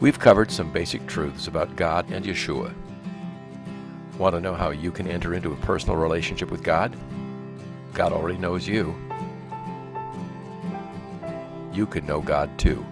We've covered some basic truths about God and Yeshua. Want to know how you can enter into a personal relationship with God? God already knows you. You can know God too.